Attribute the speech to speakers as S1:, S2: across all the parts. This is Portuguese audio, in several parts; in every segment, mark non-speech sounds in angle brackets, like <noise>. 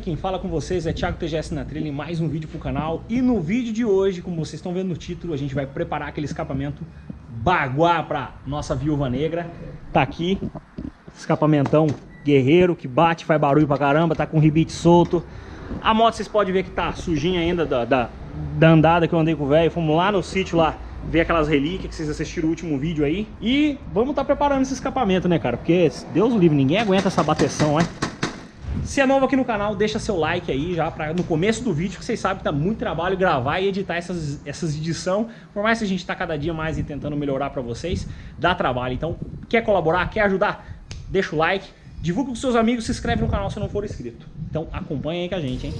S1: Aqui quem fala com vocês é Thiago TGS na trilha em mais um vídeo pro canal. E no vídeo de hoje, como vocês estão vendo no título, a gente vai preparar aquele escapamento Baguá pra nossa viúva negra. Tá aqui, escapamentão guerreiro que bate, faz barulho pra caramba, tá com ribite solto. A moto vocês podem ver que tá sujinha ainda da, da, da andada que eu andei com o velho. Fomos lá no sítio lá ver aquelas relíquias que vocês assistiram o último vídeo aí. E vamos tá preparando esse escapamento, né, cara? Porque, Deus livre, ninguém aguenta essa bateção, né? Se é novo aqui no canal, deixa seu like aí já pra, no começo do vídeo, que vocês sabem que tá muito trabalho gravar e editar essas, essas edições. Por mais que a gente tá cada dia mais tentando melhorar pra vocês, dá trabalho. Então, quer colaborar, quer ajudar? Deixa o like, divulga com seus amigos, se inscreve no canal se não for inscrito. Então, acompanha aí com a gente, hein?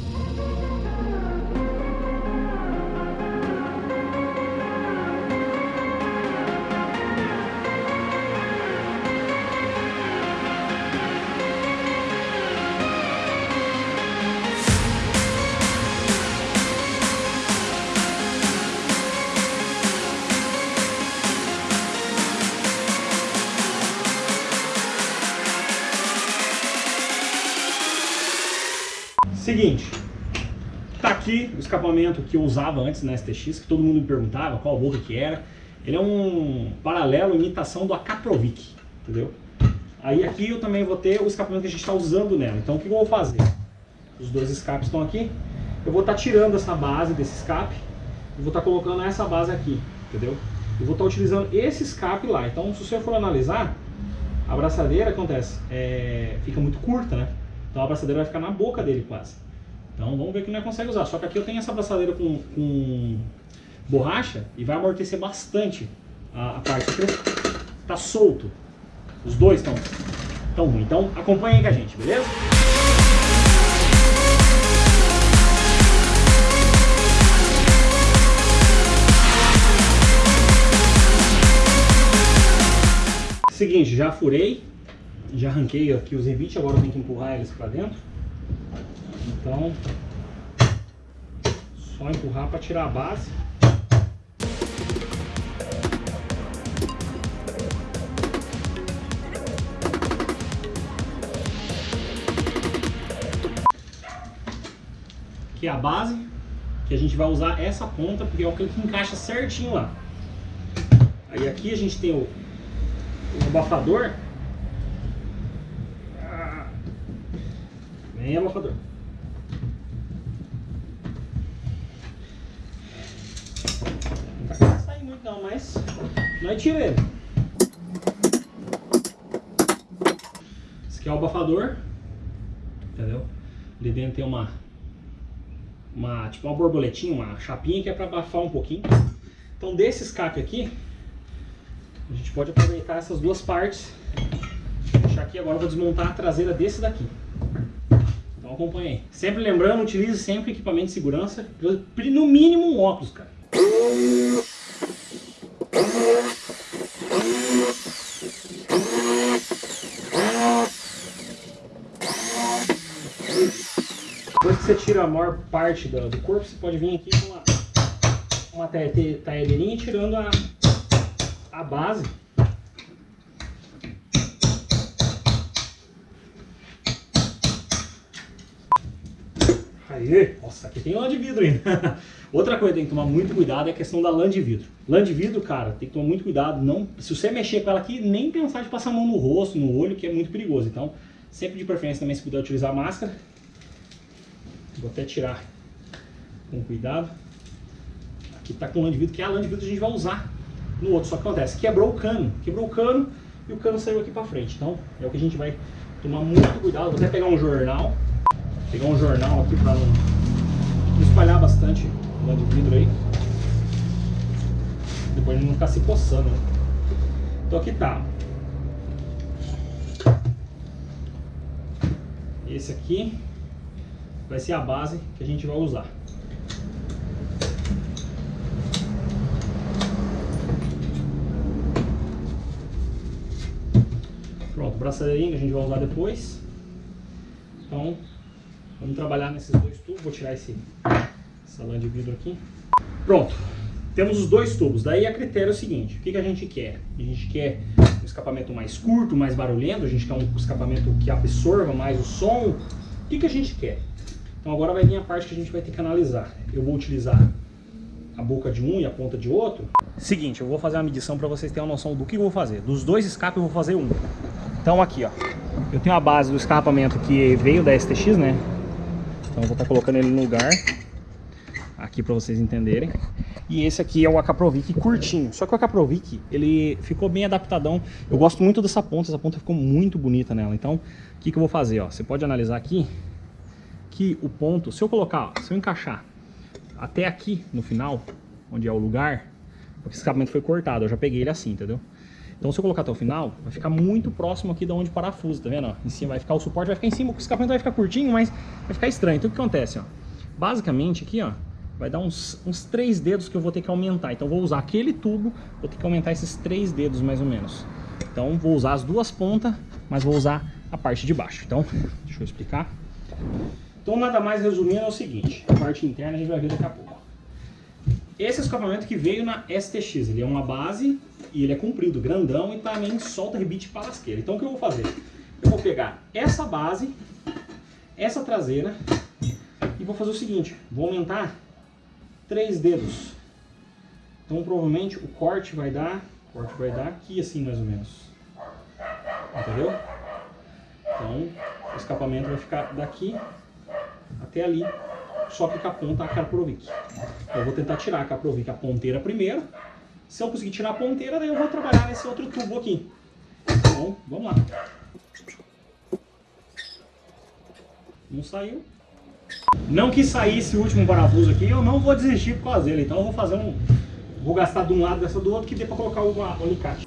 S1: Seguinte, tá aqui o escapamento que eu usava antes na STX, que todo mundo me perguntava qual boca que era. Ele é um paralelo, imitação do Akatrovic, entendeu? Aí aqui eu também vou ter o escapamento que a gente está usando nela. Então o que eu vou fazer? Os dois escapes estão aqui. Eu vou estar tá tirando essa base desse escape e vou estar tá colocando essa base aqui, entendeu? Eu vou estar tá utilizando esse escape lá. Então se você for analisar, a braçadeira acontece, é, fica muito curta, né? Então a abraçadeira vai ficar na boca dele quase. Então vamos ver que não consegue usar. Só que aqui eu tenho essa abraçadeira com, com borracha e vai amortecer bastante a, a parte. Tá solto. Os dois estão tão ruins. Então acompanha aí com a gente, beleza? Seguinte, já furei já arranquei aqui os rebites, agora eu tenho que empurrar eles para dentro. Então, só empurrar para tirar a base. Aqui é a base, que a gente vai usar essa ponta, porque é o que encaixa certinho lá. Aí aqui a gente tem o, o abafador, Nem abafador. Não tá sair muito não, mas nós tira ele. Esse aqui é o abafador. Entendeu? Ali dentro tem uma, uma tipo uma borboletinha, uma chapinha que é para abafar um pouquinho. Então desse escape aqui, a gente pode aproveitar essas duas partes. Vou deixar aqui agora, eu vou desmontar a traseira desse daqui. Então acompanhe. Sempre lembrando, utilize sempre equipamento de segurança. No mínimo um óculos, cara. Depois que você tira a maior parte do, do corpo, você pode vir aqui com uma, uma taedeirinha tirando a, a base Aê, nossa, aqui tem lã de vidro ainda. <laughs> Outra coisa que tem que tomar muito cuidado é a questão da lã de vidro. Lã de vidro, cara, tem que tomar muito cuidado. Não, se você mexer com ela aqui, nem pensar de passar a mão no rosto, no olho, que é muito perigoso. Então, sempre de preferência também se puder utilizar máscara. Vou até tirar com cuidado. Aqui tá com lã de vidro, que é a lã de vidro que a gente vai usar no outro. Só que acontece, quebrou o cano. Quebrou o cano e o cano saiu aqui pra frente. Então, é o que a gente vai tomar muito cuidado. Vou até pegar um jornal pegar um jornal aqui para não, espalhar bastante o de vidro aí. Depois ele não ficar se coçando. Né? Então aqui tá. Esse aqui vai ser a base que a gente vai usar. Pronto, braçadeirinho que a gente vai usar depois. Então, Vamos trabalhar nesses dois tubos. Vou tirar esse, essa lã de vidro aqui. Pronto. Temos os dois tubos. Daí a critério é o seguinte. O que, que a gente quer? A gente quer um escapamento mais curto, mais barulhento. A gente quer um escapamento que absorva mais o som. que, que a gente quer? Então agora vai vir a parte que a gente vai ter que analisar. Eu vou utilizar a boca de um e a ponta de outro. Seguinte, eu vou fazer uma medição para vocês terem uma noção do que eu vou fazer. Dos dois escapes eu vou fazer um. Então aqui, ó. Eu tenho a base do escapamento que veio da STX, né? Então eu vou estar tá colocando ele no lugar. Aqui para vocês entenderem. E esse aqui é o Acaprovic curtinho. Só que o Acaprovic, ele ficou bem adaptadão. Eu gosto muito dessa ponta, essa ponta ficou muito bonita nela. Então, o que, que eu vou fazer? Ó? Você pode analisar aqui que o ponto, se eu colocar, se eu encaixar até aqui no final, onde é o lugar, porque esse escapamento foi cortado, eu já peguei ele assim, entendeu? Então se eu colocar até o final, vai ficar muito próximo aqui de onde parafuso, tá vendo? Em cima vai ficar o suporte, vai ficar em cima, o escapamento vai ficar curtinho, mas vai ficar estranho. Então o que acontece, ó? Basicamente aqui, ó, vai dar uns, uns três dedos que eu vou ter que aumentar. Então vou usar aquele tubo, vou ter que aumentar esses três dedos mais ou menos. Então vou usar as duas pontas, mas vou usar a parte de baixo. Então, deixa eu explicar. Então, nada mais resumindo é o seguinte, a parte interna a gente vai ver daqui a pouco. Esse escapamento que veio na STX, ele é uma base e ele é comprido, grandão e também solta rebite para lasqueira. Então o que eu vou fazer? Eu vou pegar essa base, essa traseira e vou fazer o seguinte, vou aumentar três dedos. Então provavelmente o corte vai dar, corte vai dar aqui assim mais ou menos. Entendeu? Então o escapamento vai ficar daqui até ali, só que com a ponta a Caprovic. Eu vou tentar tirar a Caprovic a ponteira primeiro. Se eu conseguir tirar a ponteira, daí eu vou trabalhar nesse outro tubo aqui. Então, vamos lá. Não saiu. Não que saísse o último parafuso aqui, eu não vou desistir por causa dele. Então eu vou fazer um... Vou gastar de um lado dessa do outro que dê pra colocar o alicate.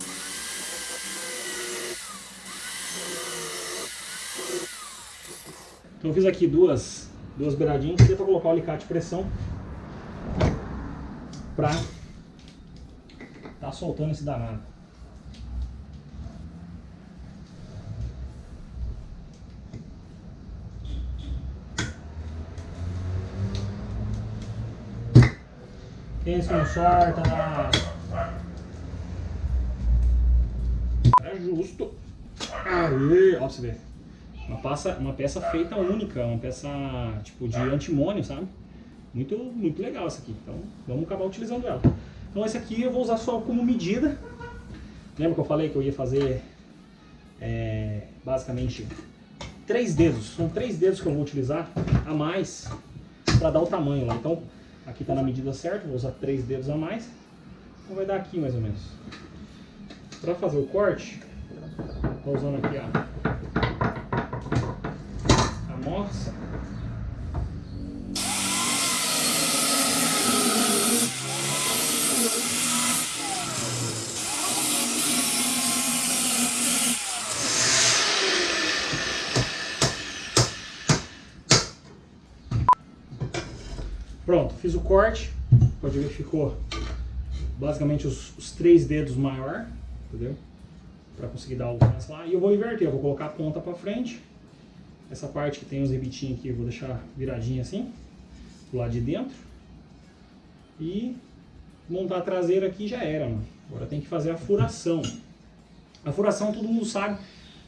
S1: Então eu fiz aqui duas duas beiradinhas, deu para colocar o alicate de pressão para tá soltando esse danado. Esse não sorta É justo. Aí, ó você ver. Uma, passa, uma peça feita única, uma peça tipo de antimônio, sabe? Muito, muito legal essa aqui. Então vamos acabar utilizando ela. Então esse aqui eu vou usar só como medida. Lembra que eu falei que eu ia fazer é, basicamente três dedos. São três dedos que eu vou utilizar a mais para dar o tamanho lá. Então aqui está na medida certa, vou usar três dedos a mais. Então vai dar aqui mais ou menos. Para fazer o corte, estou usando aqui ó, nossa. Pronto, fiz o corte. Pode ver que ficou basicamente os, os três dedos maior, entendeu? Para conseguir dar o lá. E eu vou inverter, eu vou colocar a ponta para frente essa parte que tem os rebitinhos aqui eu vou deixar viradinha assim, do lado de dentro. E montar a traseira aqui já era, mano. Agora tem que fazer a furação. A furação todo mundo sabe.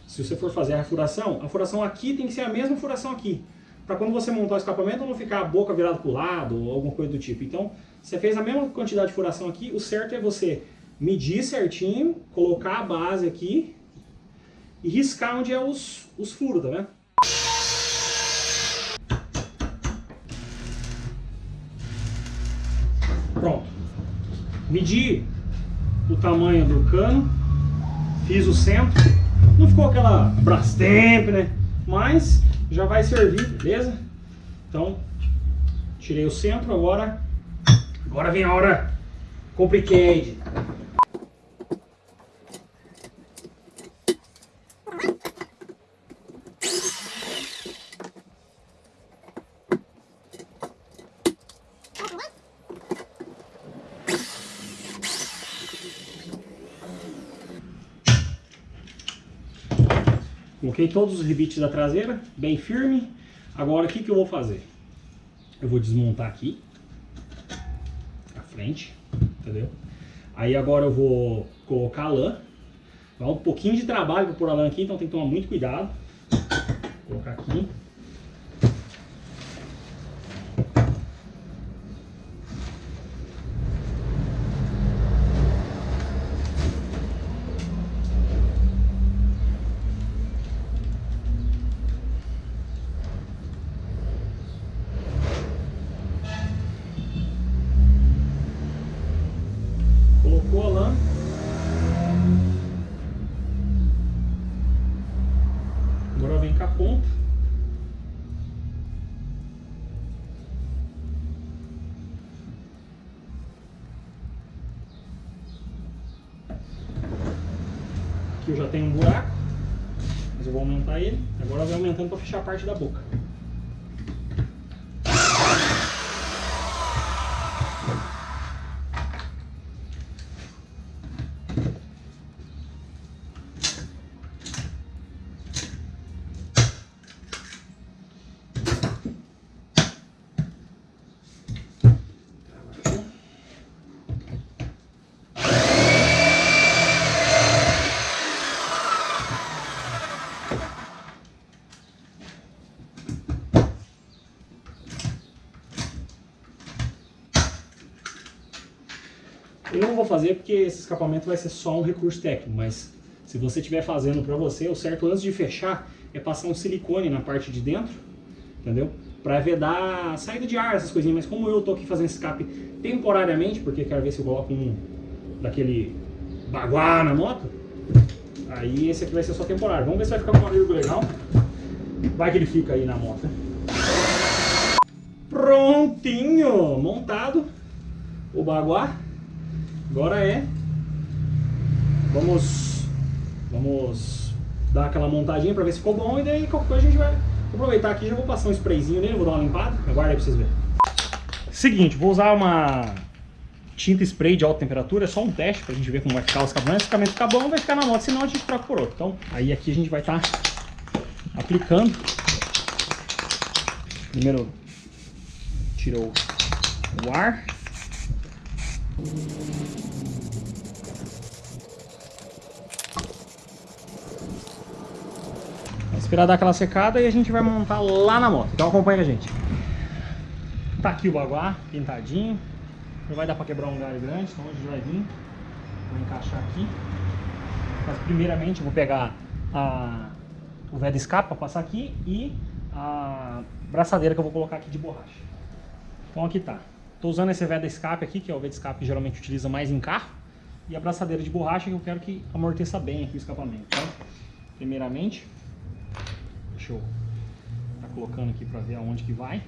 S1: Se você for fazer a furação, a furação aqui tem que ser a mesma furação aqui. Para quando você montar o escapamento não ficar a boca virada para o lado ou alguma coisa do tipo. Então, você fez a mesma quantidade de furação aqui, o certo é você medir certinho, colocar a base aqui e riscar onde é os, os furos, tá vendo? Pronto. Medi o tamanho do cano, fiz o centro. Não ficou aquela Brastemp, né? Mas já vai servir, beleza? Então, tirei o centro, agora, agora vem a hora complicated. Coloquei todos os rebites da traseira, bem firme. Agora o que, que eu vou fazer? Eu vou desmontar aqui, a frente, entendeu? Aí agora eu vou colocar a lã. Dá um pouquinho de trabalho para pôr a lã aqui, então tem que tomar muito cuidado. Vou colocar aqui. Com a ponta. Aqui eu já tenho um buraco, mas eu vou aumentar ele. Agora vai aumentando para fechar a parte da boca. Vou fazer porque esse escapamento vai ser só um recurso técnico, mas se você estiver fazendo para você, o certo antes de fechar é passar um silicone na parte de dentro, entendeu? Para vedar a saída de ar, essas coisinhas, mas como eu tô aqui fazendo escape temporariamente, porque quero ver se eu coloco um daquele baguá na moto, aí esse aqui vai ser só temporário. Vamos ver se vai ficar com um barulho legal. Vai que ele fica aí na moto. Prontinho, montado o baguá. Agora é, vamos, vamos dar aquela montadinha para ver se ficou bom e daí qualquer coisa a gente vai aproveitar aqui, já vou passar um sprayzinho nele, vou dar uma limpada, aguarda aí pra vocês verem. Seguinte, vou usar uma tinta spray de alta temperatura, é só um teste pra gente ver como vai ficar o escapamento, se o ficar bom vai ficar na moto, senão a gente troca por outro. Então, aí aqui a gente vai estar tá aplicando. Primeiro, tirou o ar. Esperar dar aquela secada e a gente vai montar lá na moto. Então acompanha a gente. Tá aqui o baguá, pintadinho. Não vai dar para quebrar um galho grande, então a gente vai vir. Vou encaixar aqui. Mas primeiramente eu vou pegar a, o véio de escape para passar aqui e a braçadeira que eu vou colocar aqui de borracha. Então aqui tá. Tô usando esse de escape aqui, que é o de escape que geralmente utiliza mais em carro. E a braçadeira de borracha que eu quero que amorteça bem aqui o escapamento. Então, primeiramente, Deixa eu tá colocando aqui para ver aonde que vai.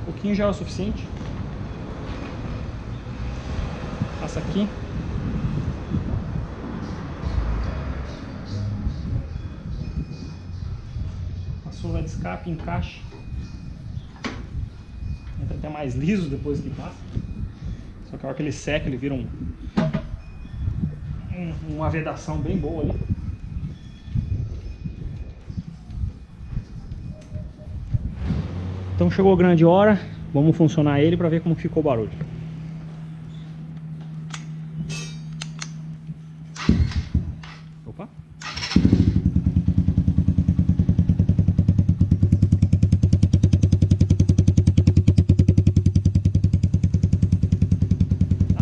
S1: Um pouquinho já é o suficiente. Passa aqui. Passou o de escape, encaixa. Entra até mais liso depois que passa. Só que a hora que ele seca, ele vira um, um uma vedação bem boa ali. Então chegou a grande hora, vamos funcionar ele para ver como ficou o barulho. Opa!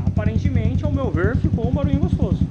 S1: Aparentemente, ao meu ver, ficou um barulho gostoso.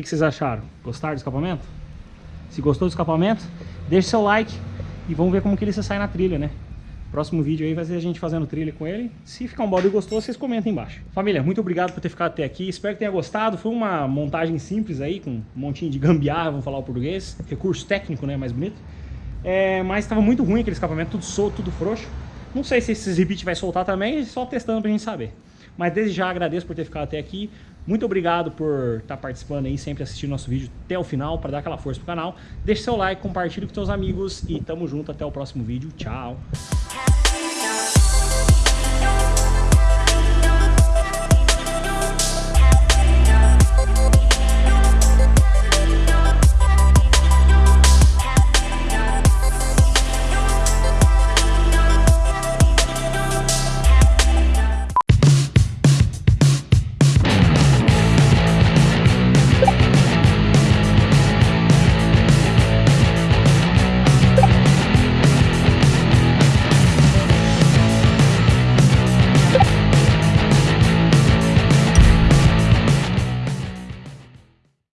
S1: vocês acharam? Gostaram do escapamento? Se gostou do escapamento, deixe seu like e vamos ver como que ele se sai na trilha, né? Próximo vídeo aí vai ser a gente fazendo trilha com ele. Se ficar um balde gostoso, vocês comentem embaixo. Família, muito obrigado por ter ficado até aqui. Espero que tenha gostado. Foi uma montagem simples aí, com um montinho de gambiarra, vamos falar o português. Recurso técnico, né? Mais bonito. É, mas estava muito ruim aquele escapamento, tudo solto, tudo frouxo. Não sei se esse repeat vai soltar também, só testando pra gente saber. Mas desde já agradeço por ter ficado até aqui. Muito obrigado por estar participando aí, sempre assistindo nosso vídeo até o final, para dar aquela força pro canal. Deixe seu like, compartilhe com seus amigos e tamo junto até o próximo vídeo. Tchau!